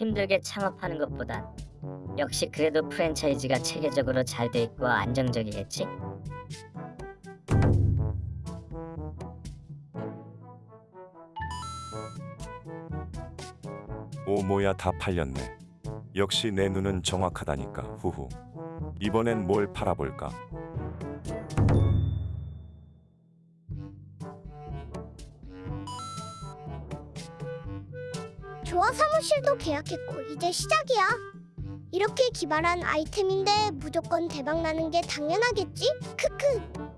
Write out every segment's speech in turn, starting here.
힘들게 창업하는 것보단 역시 그래도 프랜차이즈가 체계적으로 잘 돼 있고 안정적이겠지? 오모야 다 팔렸네. 역시 내 눈은 정확하다니까. 후후. 이번엔 뭘 팔아볼까? 조화 사무실도 계약했고 이제 시작이야. 이렇게 기발한 아이템인데 무조건 대박 나는 게 당연하겠지? 크크.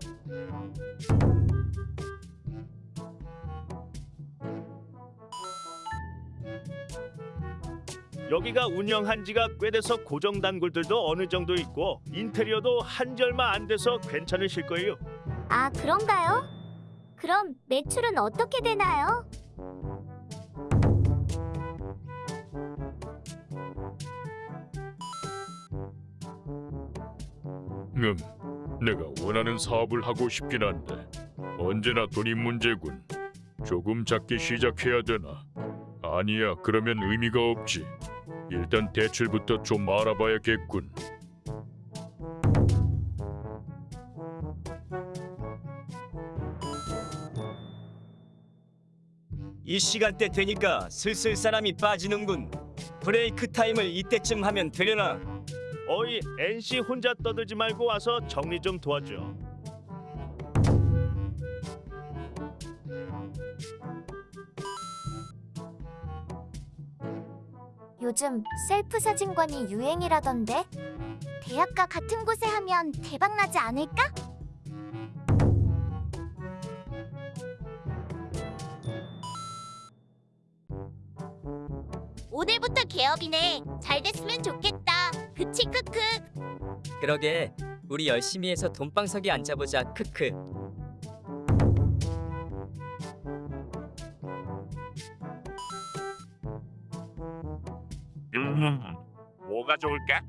여기가 운영한 지가 꽤 돼서 고정 단골들도 어느 정도 있고 인테리어도 한지 얼마 안 돼서 괜찮으실 거예요. 아, 그런가요? 그럼 매출은 어떻게 되나요? 음, 내가 원하는 사업을 하고 싶긴 한데 언제나 돈이 문제군. 조금 작게 시작해야 되나? 아니야, 그러면 의미가 없지. 일단 대출부터 좀 알아봐야겠군. 이 시간대 되니까 슬슬 사람이 빠지는군. 브레이크 타임을 이때쯤 하면 되려나? 어이 NC 혼자 떠들지 말고 와서 정리 좀 도와줘. 요즘 셀프 사진관이 유행이라던데. 대학가 같은 곳에 하면 대박 나지 않을까? 오늘부터 개업이네. 잘 됐으면 좋겠다. 그치 크크. 그러게 우리 열심히 해서 돈방석에 앉아보자. 크크. 음, 뭐가 좋을까?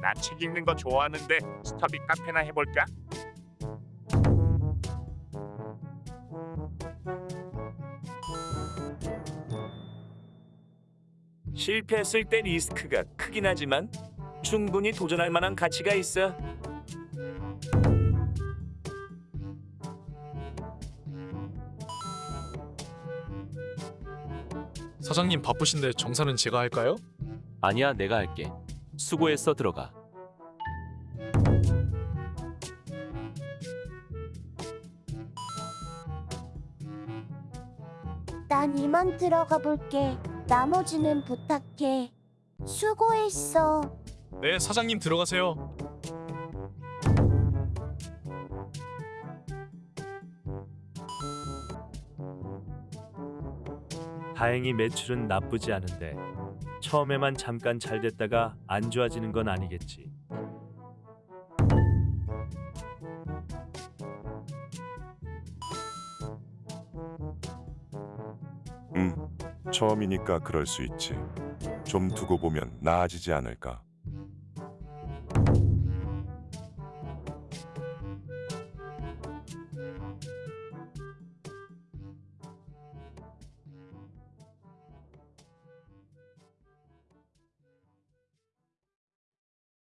나 책 읽는 거 좋아하는데 스터디 카페나 해볼까? 실패했을 때 리스크가 크긴 하지만 충분히 도전할 만한 가치가 있어. 사장님 바쁘신데 정산은 제가 할까요? 아니야, 내가 할게. 수고했어, 들어가. 난 이만 들어가 볼게. 나머지는 부탁해. 수고했어. 네, 사장님 들어가세요. 다행히 매출은 나쁘지 않은데 처음에만 잠깐 잘 됐다가 안 좋아지는 건 아니겠지. 음, 처음이니까 그럴 수 있지. 좀 두고 보면 나아지지 않을까.